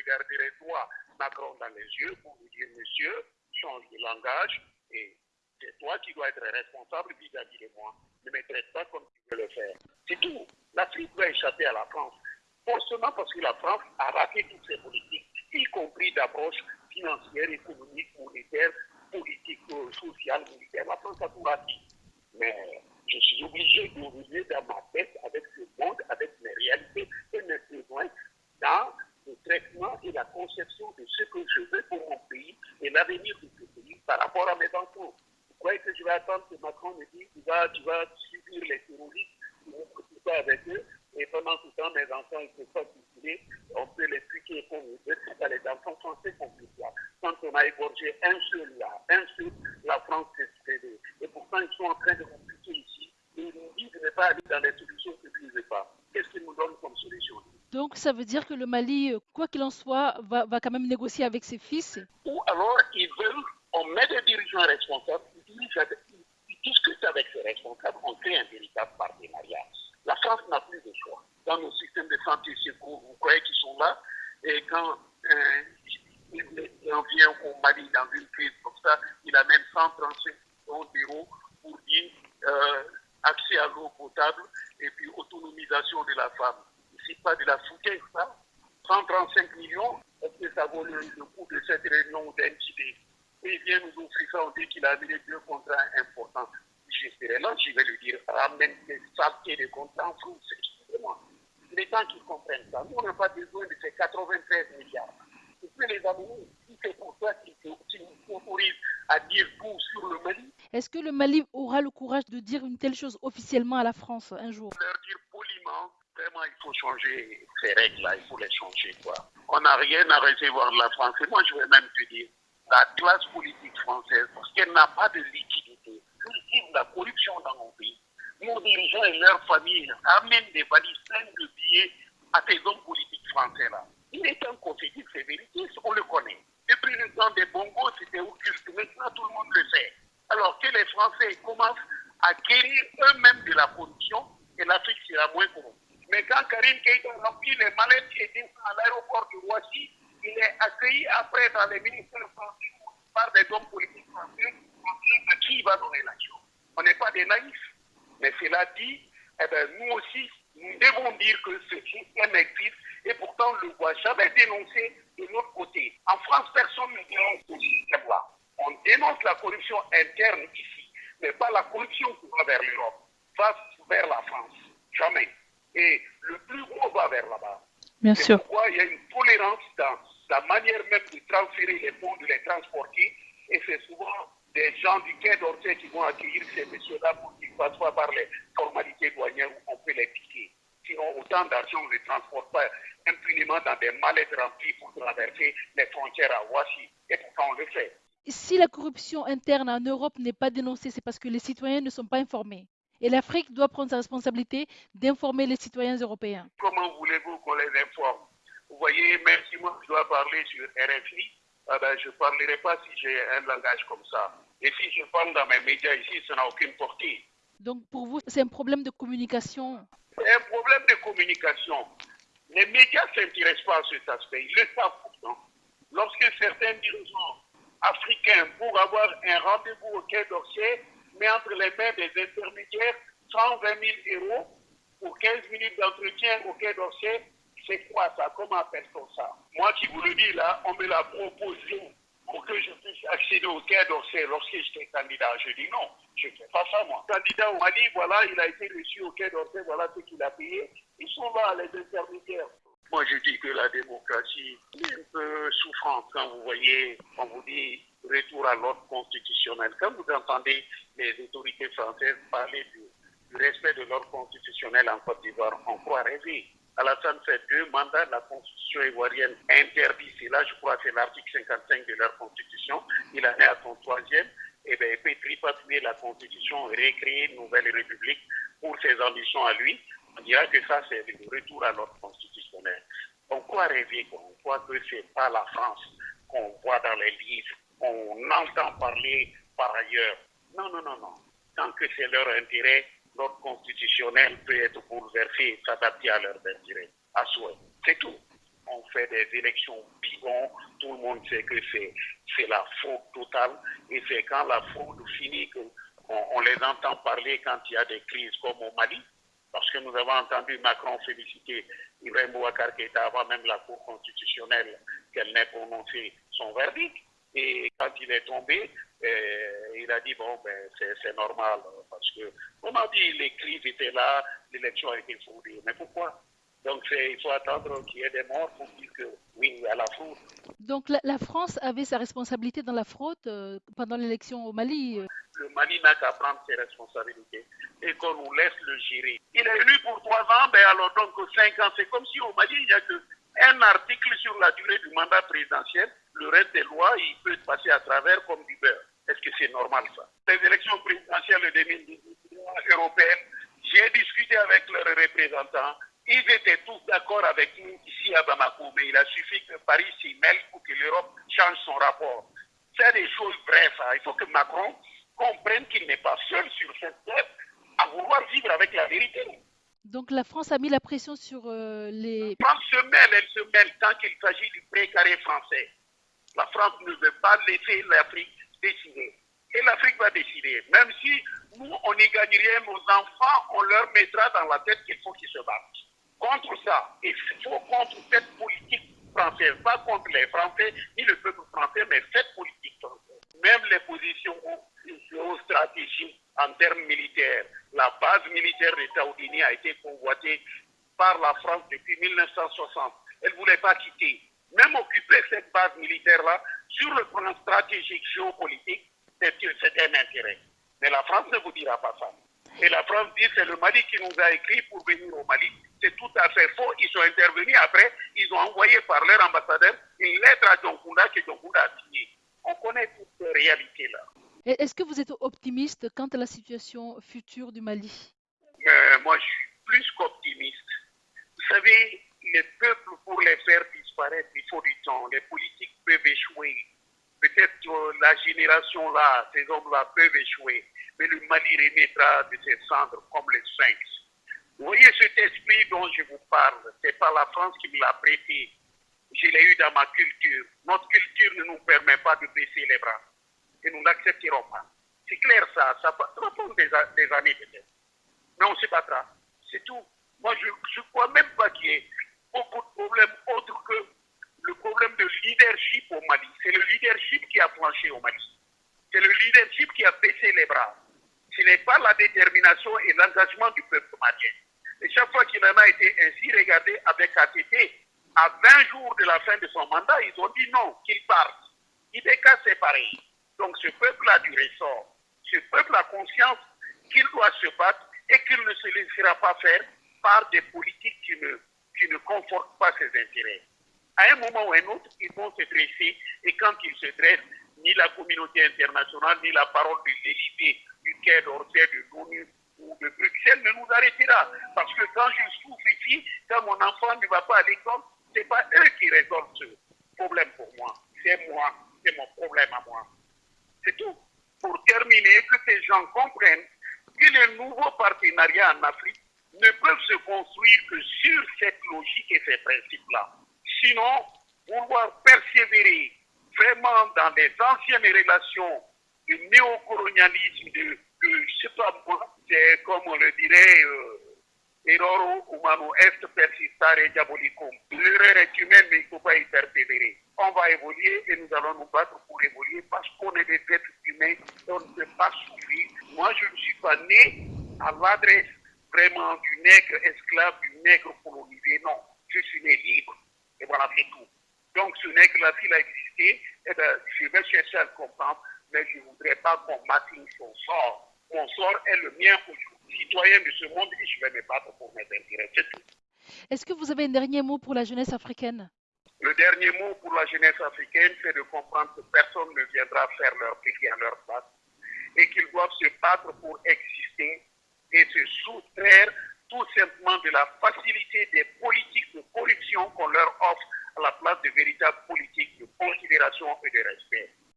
regarderai droit Macron dans les yeux pour lui dire, monsieur, change de langage et c'est toi qui dois être responsable vis-à-vis de moi. Ne me traite pas comme tu veux le faire. C'est tout. L'Afrique doit échapper à la France. Forcément parce que la France a raté toutes ses politiques, y compris d'approche financière, économique, monétaire, politique, euh, sociale, militaire. La France a tout raté. Mais je suis obligé de revenir dans ma tête avec ce monde, avec mes réalités et mes besoins dans le traitement et la conception de ce que je veux pour mon pays et l'avenir de ce pays par rapport à mes enfants. Vous croyez que je que Macron me dise tu vas, tu vas subir les terroristes, tu vas avec eux, et pendant tout temps, mes enfants, ils ne peuvent pas circuler, on peut les piquer comme on veut, c'est pas les enfants français qu'on peut voir. Quand on a égorgé un seul là, un seul, la France s'est cédée. Et pourtant, ils sont en train de compliquer ici. Et ils nous disent de ne pas aller dans les solutions que ne veulent pas. Qu'est-ce qu'ils nous donnent comme solution? Donc ça veut dire que le Mali, quoi qu'il en soit, va, va quand même négocier avec ses fils? Ou alors, ils veulent, on met des dirigeants responsables, ils, ils discutent avec ces on un véritable partenariat. La France n'a plus de choix. Dans nos systèmes de santé secours, vous croyez qu'ils sont là Et quand euh, il, vient au Mali dans une crise comme ça, il amène 135 millions d'euros pour dire euh, accès à l'eau potable et puis autonomisation de la femme. C'est pas de la foutaise, ça 135 millions, est-ce que ça vaut le, coût de cette réunion d'entité Et il vient nous offrir ça, on dit qu'il a amené deux contrats importants là, je vais lui dire, ramène des saletés de contrats en France, excusez-moi. Les gens qui comprennent ça, nous, on n'a pas besoin de ces 93 milliards. Tu peux les amener, si c'est pour toi qui nous autorise à dire tout sur le Mali. Est-ce que le Mali aura le courage de dire une telle chose officiellement à la France un jour? Leur dire poliment, vraiment, il faut changer ces règles-là, il faut les changer. Quoi. On n'a rien à recevoir de la France. Et moi, je vais même te dire, la classe politique française, parce qu'elle n'a pas de la corruption dans mon pays. Nos dirigeants et leurs familles amènent des valises pleines de billets à ces hommes politiques français-là. Il est temps qu'on se on le connaît. Depuis le temps des bongos, c'était occulte. Maintenant, tout le monde le sait. Alors que les Français commencent à guérir eux-mêmes de la corruption, et l'Afrique sera moins corrompue. Mais quand Karim Keïta remplit les mallettes et descend à l'aéroport de Roissy, il est accueilli après dans les ministères français par des hommes politiques français à qui il va donner l'action. On n'est pas des naïfs. Mais cela dit, eh ben, nous aussi, nous devons dire que ce système existe et pourtant on ne le voit jamais dénoncé de notre côté. En France, personne ne dénonce ce système-là. On dénonce la corruption interne ici, mais pas la corruption qui va vers l'Europe, va vers la France. Jamais. Et le plus gros va vers là-bas. Bien sûr. Pourquoi il y a une tolérance dans la manière même de transférer les fonds, de les transporter, et c'est souvent des gens du Quai d'Orsay qui vont accueillir ces messieurs-là pour qu'ils passent pas par les formalités douanières où on peut les piquer. Sinon, autant d'argent, on ne les transporte pas impunément dans des mallettes remplies pour traverser les frontières à Washi. Et pourtant, on le fait. Si la corruption interne en Europe n'est pas dénoncée, c'est parce que les citoyens ne sont pas informés. Et l'Afrique doit prendre sa responsabilité d'informer les citoyens européens. Comment voulez-vous qu'on les informe? Vous voyez, même si moi je dois parler sur RFI, ah ben, je ne parlerai pas si j'ai un langage comme ça. Et si je parle dans mes médias ici, ça n'a aucune portée. Donc pour vous, c'est un problème de communication C'est un problème de communication. Les médias ne s'intéressent pas à cet aspect. Ils le savent pourtant. Lorsque certains dirigeants africains, pour avoir un rendez-vous au Quai d'Orsay, mettent entre les mains des intermédiaires 120 000 euros pour 15 minutes d'entretien au Quai d'Orsay, c'est quoi ça? Comment appelle-t-on ça? Moi qui vous le dis là, on me l'a proposé pour que je puisse accéder au Quai d'Orsay lorsque j'étais candidat. Je dis non, je ne fais pas ça moi. Candidat au Mali, voilà, il a été reçu au Quai d'Orsay, voilà ce qu'il a payé. Ils sont là, les intermédiaires. Moi, je dis que la démocratie est un peu souffrante quand vous voyez, on vous dit retour à l'ordre constitutionnel. Quand vous entendez les autorités françaises parler du, du respect de l'ordre constitutionnel en Côte d'Ivoire, on croit rêver. Alassane fait deux mandats, la constitution ivoirienne interdit cela, je crois que c'est l'article 55 de leur constitution. Il en est à son troisième, et bien il peut tripatouiller la constitution, recréer une nouvelle république pour ses ambitions à lui. On dira que ça, c'est le retour à l'ordre constitutionnel. On croit rêver, on croit que ce n'est pas la France qu'on voit dans les livres, qu'on entend parler par ailleurs. Non, non, non, non. Tant que c'est leur intérêt, l'ordre constitutionnel peut être bouleversé et s'adapter à leurs intérêts, à souhait. C'est tout. on fait des élections bidons, tout le monde sait que c'est la fraude totale, et c'est quand la fraude finit qu'on on les entend parler quand il y a des crises comme au Mali, parce que nous avons entendu Macron féliciter Ibrahim Bouakar avant même la Cour constitutionnelle qu'elle n'ait prononcé son verdict. Et quand il est tombé, euh, il a dit, bon, ben, c'est normal, parce que, on a dit, les crises étaient là, l'élection a été fondée. Mais pourquoi? Donc il faut attendre qu'il y ait des morts pour dire que oui, il y a la fraude. Donc la, France avait sa responsabilité dans la fraude euh, pendant l'élection au Mali euh. Le Mali n'a qu'à prendre ses responsabilités et qu'on nous laisse le gérer. Il est élu pour trois ans, ben alors donc cinq ans, c'est comme si au Mali, il n'y a qu'un article sur la durée du mandat présidentiel. Le reste des lois, il peut passer à travers comme du beurre. Est-ce que c'est normal ça? Les élections présidentielles de 2018 européennes, j'ai discuté avec leurs représentants ils étaient tous d'accord avec nous ici à Bamako, mais il a suffi que Paris s'y mêle pour que l'Europe change son rapport. C'est des choses vraies, ça. Il faut que Macron comprenne qu'il n'est pas seul sur cette terre à vouloir vivre avec la vérité. Donc la France a mis la pression sur euh, les... La France se mêle, elle se mêle tant qu'il s'agit du précaré français. La France ne veut pas laisser l'Afrique décider. Et l'Afrique va décider. Même si nous, on n'y gagne rien, nos enfants, on leur mettra dans la tête qu'il faut qu'ils se battent contre ça. Il faut contre cette politique française, pas contre les Français ni le peuple français, mais cette politique française. Même les positions géostratégiques en termes militaires. La base militaire des Taoudini a été convoitée par la France depuis 1960. Elle ne voulait pas quitter. Même occuper cette base militaire-là, sur le plan stratégique, géopolitique, c'était un intérêt. Mais la France ne vous dira pas ça. Et la France dit c'est le Mali qui nous a écrit pour venir au Mali c'est tout à fait faux. Ils sont intervenus après, ils ont envoyé par leur ambassadeur une lettre à Djonkunda que Djonkunda a signée. On connaît toutes ces réalités-là. Est-ce que vous êtes optimiste quant à la situation future du Mali? Euh, Moi, je suis plus qu'optimiste. Vous savez, les peuples, pour les faire il faut du temps. Les politiques peuvent échouer. Peut-être la génération-là, ces hommes-là peuvent échouer. Mais le Mali remettra de ses cendres comme les sphinx. Vous voyez cet esprit dont je vous parle, c'est pas la France qui me l'a prêté. Je l'ai eu dans ma culture. Notre culture ne nous permet pas de baisser les bras. Et nous n'accepterons pas. C'est clair ça, ça va prendre des, années peut-être. Mais on se battra. C'est tout. Moi, je ne crois même pas qu'il y ait beaucoup de problèmes autres que le problème de leadership au Mali. C'est le leadership qui a planché au Mali. C'est le leadership qui a baissé les bras. Ce n'est pas la détermination et l'engagement du peuple malien. Et chaque fois qu'il en a été ainsi, regardé avec ATT, à 20 jours de la fin de son mandat, ils ont dit non, qu'il parte. IDK, c'est pareil. Donc ce peuple a du ressort. Ce peuple a conscience qu'il doit se battre et qu'il ne se laissera pas faire par des politiques qui ne, qui ne confortent pas ses intérêts. À un moment ou à un autre, ils vont se dresser et quand ils se dressent, ni la communauté internationale, ni la parole de l'Élysée, du Quai d'Orsay, de l'ONU, ou de Bruxelles ne nous arrêtera. Parce que quand je souffre ici, quand mon enfant ne va pas à l'école, ce n'est pas eux qui résolvent ce problème pour moi. C'est moi, c'est mon problème à moi. C'est tout. Pour terminer, que ces gens comprennent que les nouveaux partenariats en Afrique ne peuvent se construire que sur cette logique et ces principes-là. Sinon, vouloir persévérer vraiment dans les anciennes relations du néocolonialisme, de je ne sais pas moi, c'est comme on le dirait, euh, error humano est persistare diabolicum. L'erreur est humaine, mais il ne faut pas y persévérer. On va évoluer et nous allons nous battre pour évoluer parce qu'on est des êtres humains on ne peut pas souffrir. Moi, je ne suis pas né à l'adresse vraiment du nègre esclave, du nègre colonisé. Non, je suis né libre. Et voilà, c'est tout. Donc, ce nègre-là, s'il a existé, eh bien, je vais chercher à le comprendre, mais je ne voudrais pas qu'on m'assigne son sort mon sort est le mien aujourd'hui. Citoyen de ce monde et je vais me battre pour mes intérêts. C'est tout. Est-ce que vous avez un dernier mot pour la jeunesse africaine? Le dernier mot pour la jeunesse africaine, c'est de comprendre que personne ne viendra faire leur pays à leur place et qu'ils doivent se battre pour exister et se soustraire tout simplement de la facilité des politiques de corruption qu'on leur offre à la place de véritables politiques de considération et de respect.